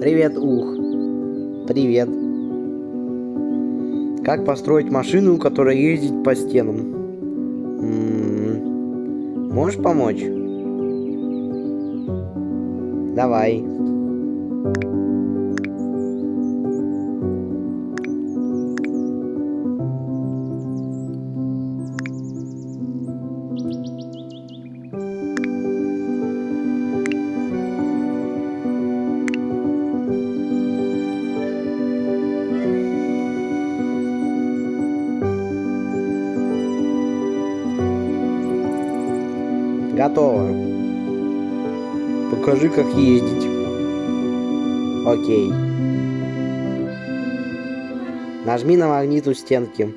Привет, ух. Привет. Как построить машину, которая ездит по стенам? М-м-м. Можешь помочь? Давай. Готово. Покажи, как ездить. Окей. Нажми на магнит у стенки.